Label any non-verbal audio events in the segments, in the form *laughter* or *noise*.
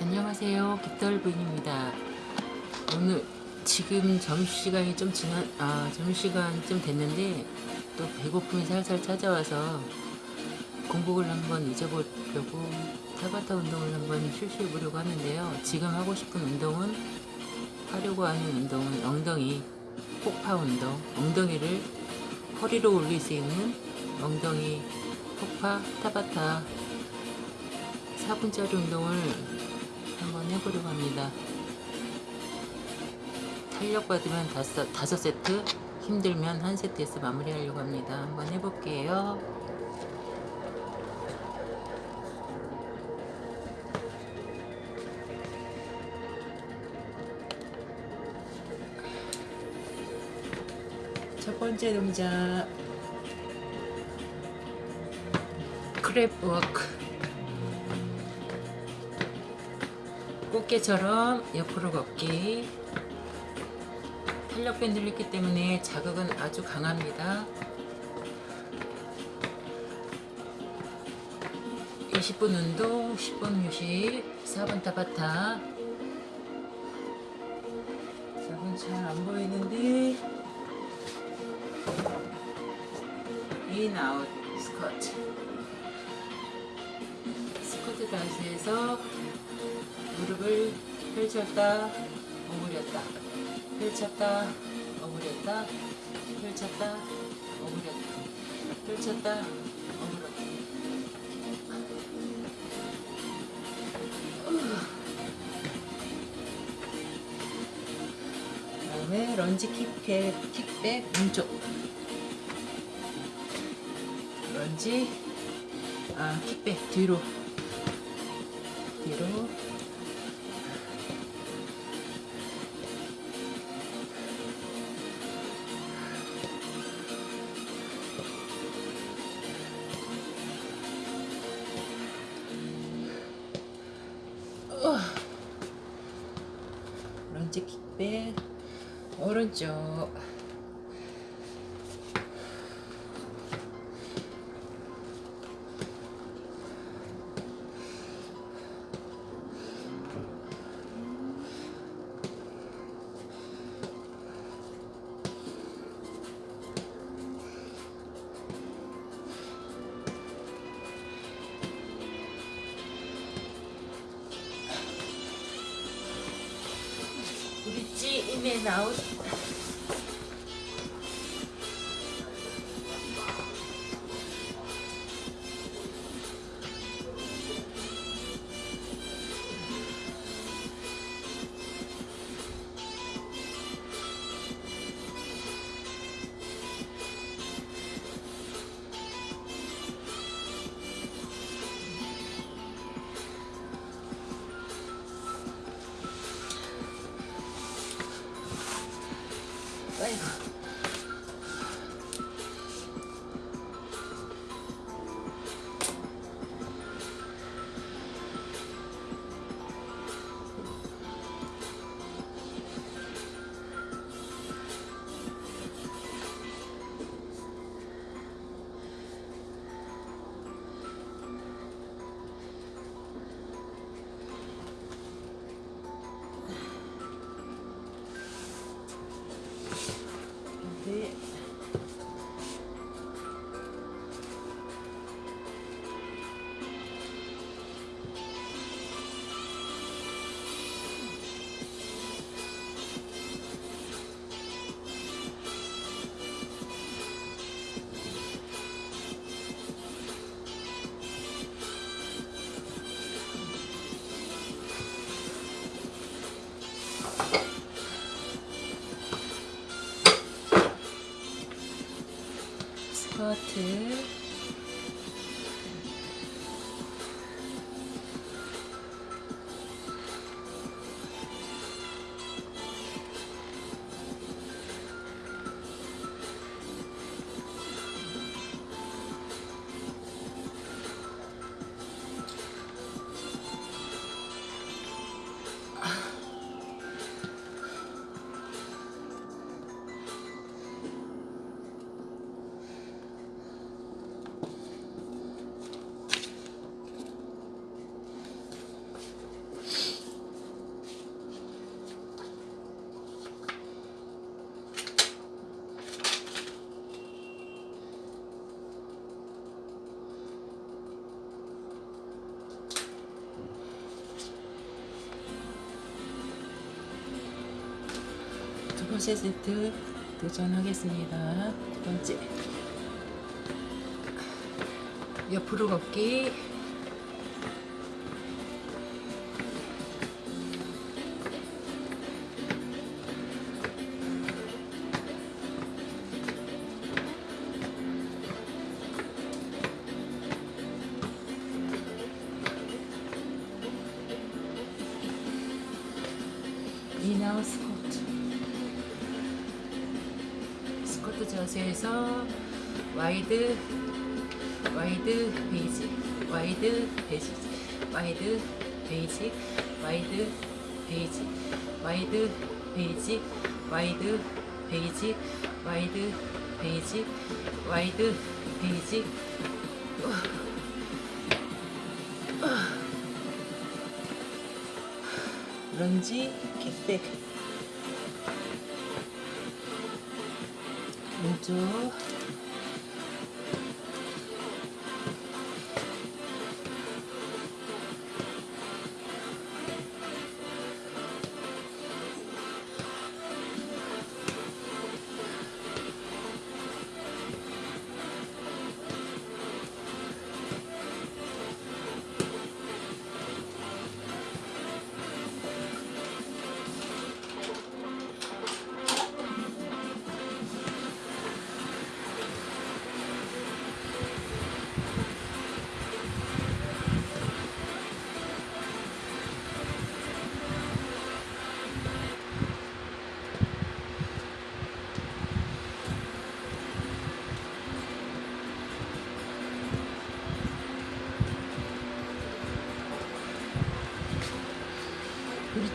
안녕하세요. 깃털 부인입니다. 오늘 지금 점심시간이 좀 지난 아 점심시간 좀 됐는데 또 배고픔이 살살 찾아와서 공복을 한번 잊어보려고 타바타 운동을 한번 실시해 보려고 하는데요. 지금 하고 싶은 운동은 하려고 하는 운동은 엉덩이 폭파 운동 엉덩이를 허리로 올릴 수 있는 엉덩이 폭파 타바타 4분짜리 운동을 한번 해보려고 합니다. 탄력 받으면 다섯, 다섯 세트, 힘들면 한 세트에서 마무리하려고 합니다. 한번 해볼게요. 첫 번째 동작 crab walk 꽃게처럼 옆으로 걷기. 탄력 밴드 를 했기 때문에 자극은 아주 강합니다. 20분 운동 10분 휴식 4분 타바타. 4분 잘안 보이는데. 인 아웃 펼쳤다 오므렸다. 펼쳤다 오므렸다. 펼쳤다 오므렸다. 펼쳤다 오므렸다. 그다음에 런지 킥백 킥백 왼쪽. 런지 아 킥백 뒤로. 뒤로 오른쪽 브릿 3세 세트 도전하겠습니다. 두 번째. 옆으로 걷기 와이드 베이지 와이드 베이지 와이드 베이지 와이드 베이지 와이드 베이지 와이드 베이지. 런지 킥백 왼쪽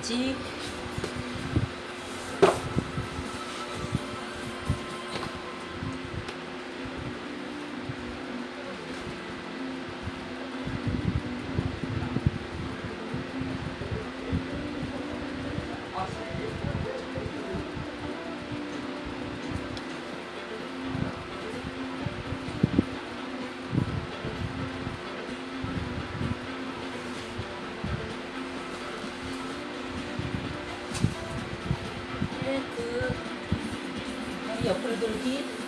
идти do Rio.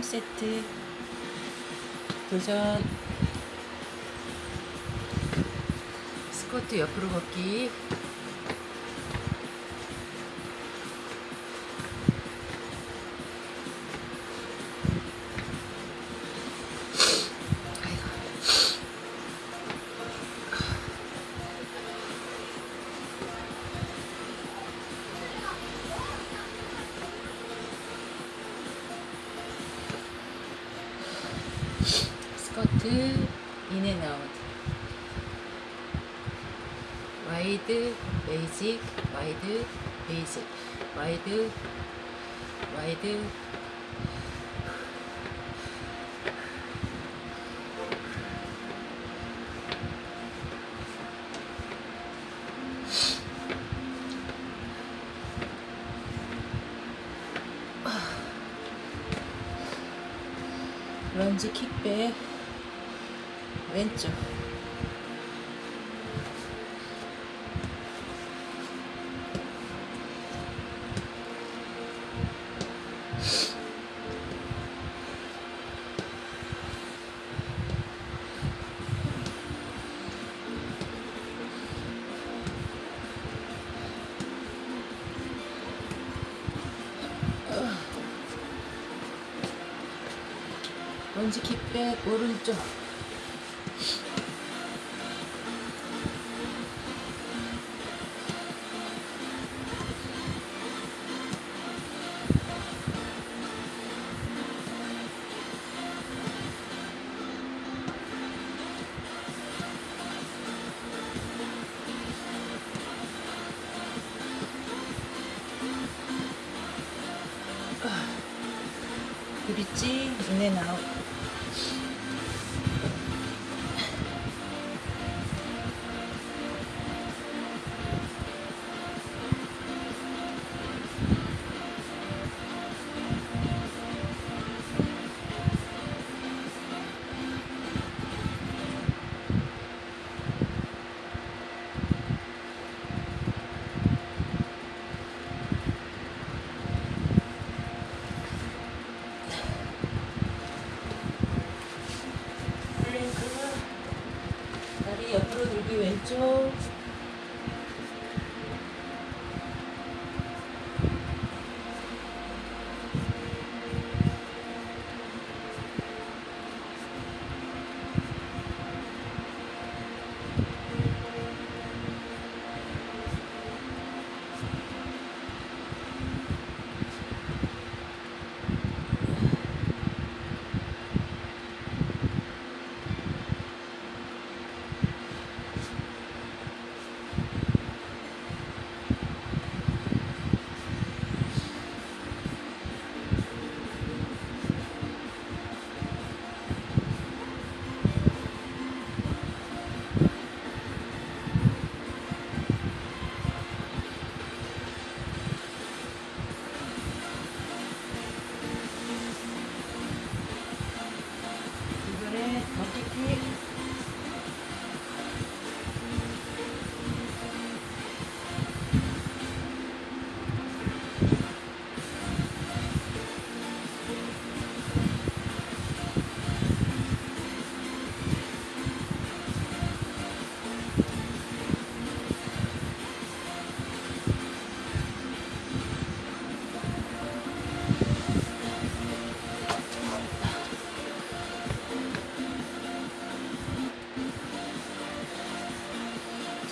3세트. 도전. 스쿼트 옆으로 걷기 스커트 인앤아웃. 와이드 베이직 와이드 베이직. 와이드 와이드. 런지 킥 백 왼쪽 런지 킥백 오른쪽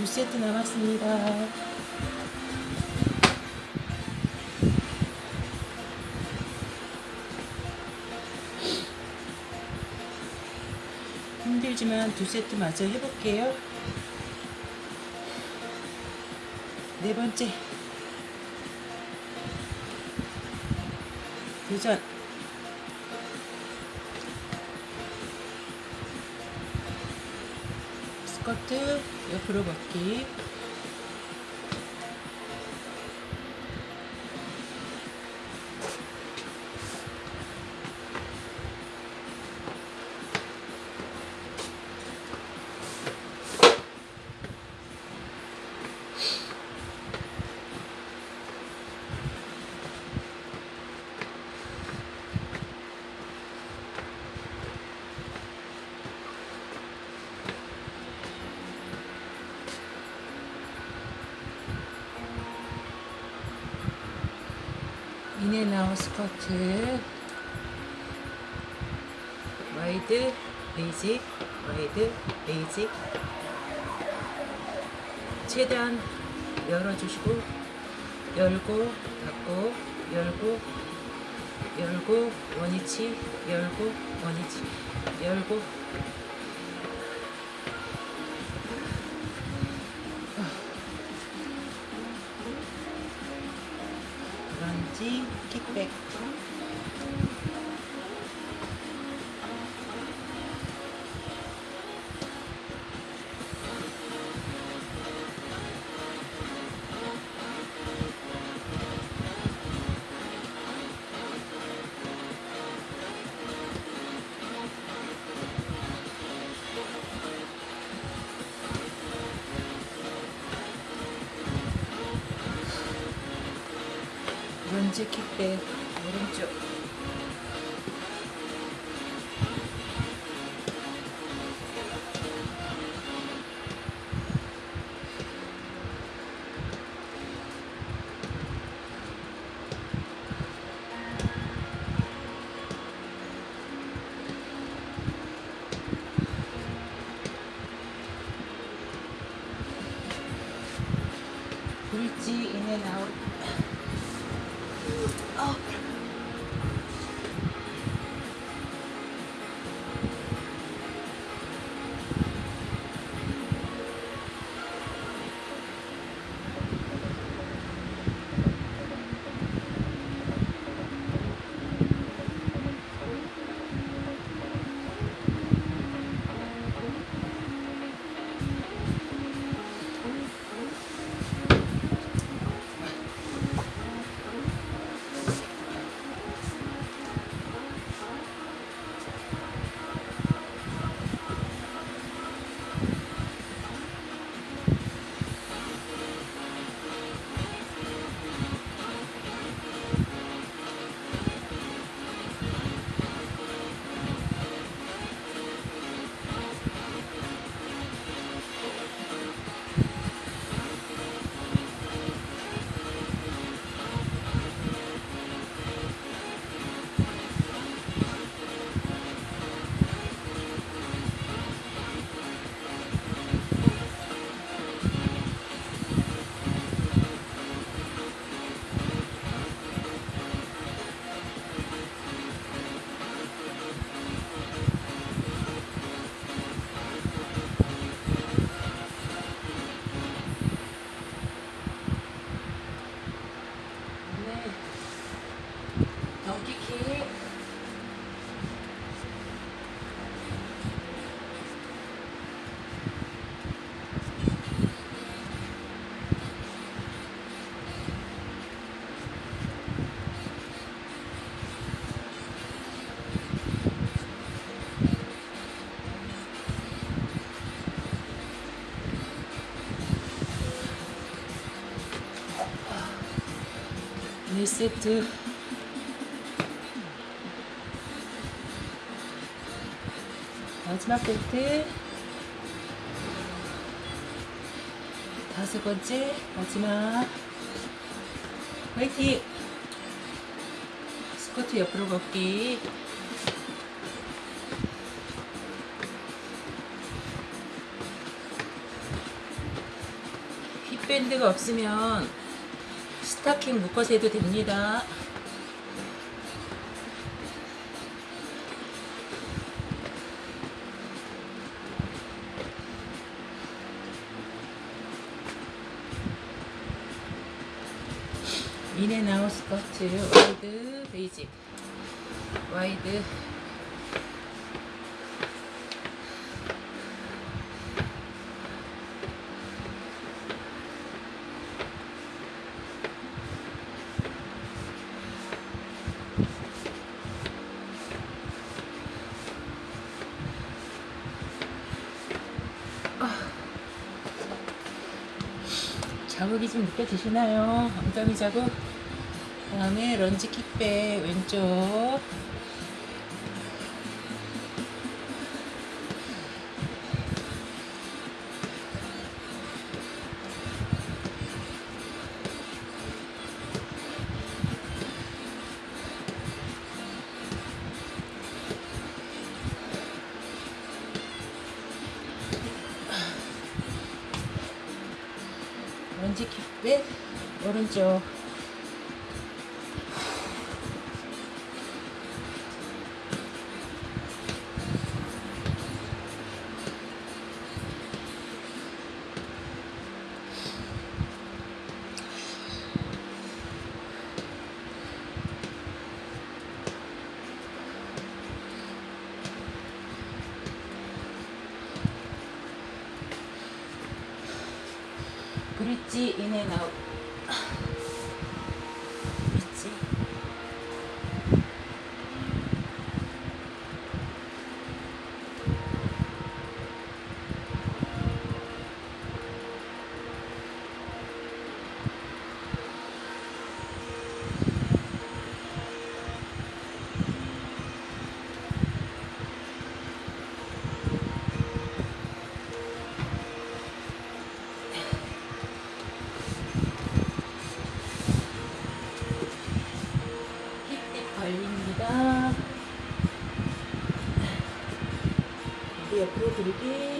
2세트 남았습니다. 힘들지만 2세트 마저 해볼게요. 네 번째. 도전. 스쿼트 옆으로 걷기 in and out squat. wide basic wide basic 최대한 열어주시고 열고 닫고 열고 열고 원위치 열고 원위치 열고 킥백 오른쪽 어. 세트. 마지막 세트. 다섯 번째 마지막. 화이팅! 스쿼트 옆으로 걷기. 힙밴드가 없으면 스타킹 묶어서 해도 됩니다. 인앤아웃 스커트 와이드 베이직 와이드 자극이 좀 느껴지시나요? 엉덩이 자국 다음에 런지 킥백 왼쪽 오른쪽 브릿지 인앤아웃 다리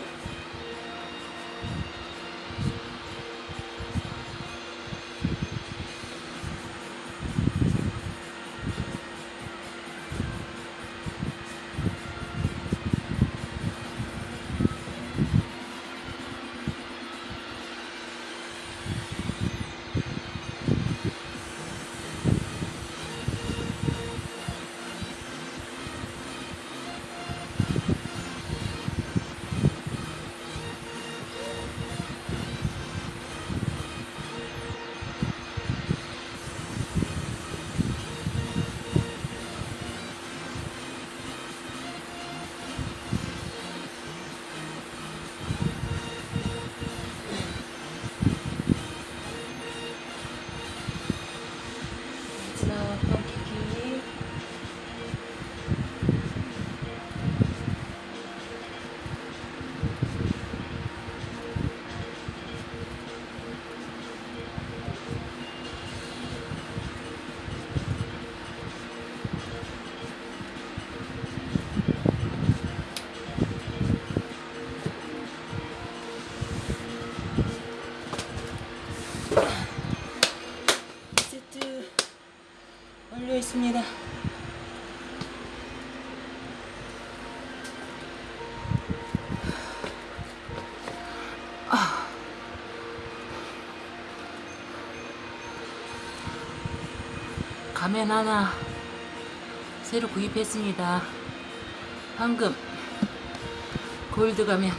완료했습니다. 가면 하나 새로 구입했습니다. 황금 골드 가면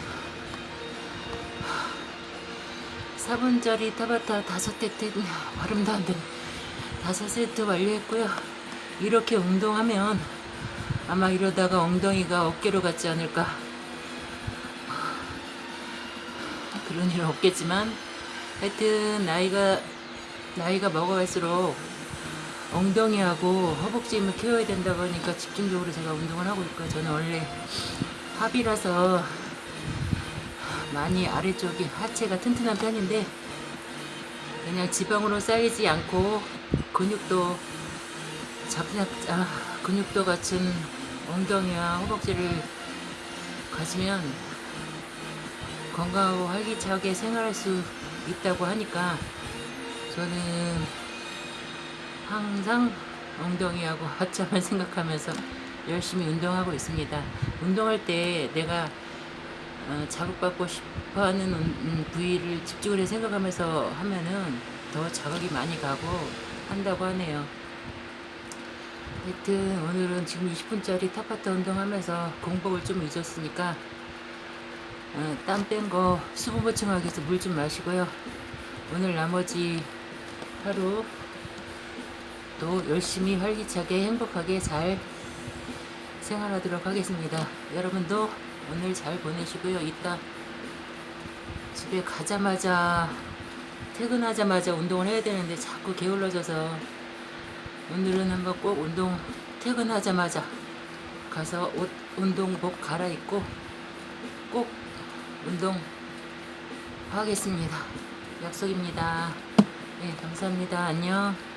4분짜리 타바타 다섯 팩 발음도 안 되네. 다섯 세트 완료했고요. 이렇게 운동하면 아마 이러다가 엉덩이가 어깨로 갔지 않을까. 그런 일은 없겠지만 하여튼 나이가 나이가 먹어갈수록 엉덩이하고 허벅지 힘을 키워야 된다고 하니까 집중적으로 제가 운동을 하고 있고요. 저는 원래 합이라서 많이 아래쪽이 하체가 튼튼한 편인데 그냥 지방으로 쌓이지 않고 근육도 잡냐 아, 근육도 갖춘 엉덩이와 허벅지를 가지면 건강하고 활기차게 생활할 수 있다고 하니까 저는 항상 엉덩이하고 *laughs* 하체만 생각하면서 열심히 운동하고 있습니다. 운동할 때 내가 어, 자극받고 싶어하는 음, 부위를 집중을 해 생각하면서 하면은 더 자극이 많이 가고 한다고 하네요. 하여튼 오늘은 지금 20분짜리 탑파타 운동하면서 공복을 좀 잊었으니까 어, 땀뺀 거 수분 보충하기 위해서 물 좀 마시고요. 오늘 나머지 하루 또 열심히 활기차게 행복하게 잘 생활하도록 하겠습니다. 여러분도 오늘 잘 보내시고요. 이따 집에 가자마자 퇴근하자마자 운동을 해야 되는데 자꾸 게을러져서 오늘은 한번 꼭 운동 퇴근하자마자 가서 옷 운동복 갈아입고 꼭 운동 하겠습니다. 약속입니다. 네, 감사합니다. 안녕.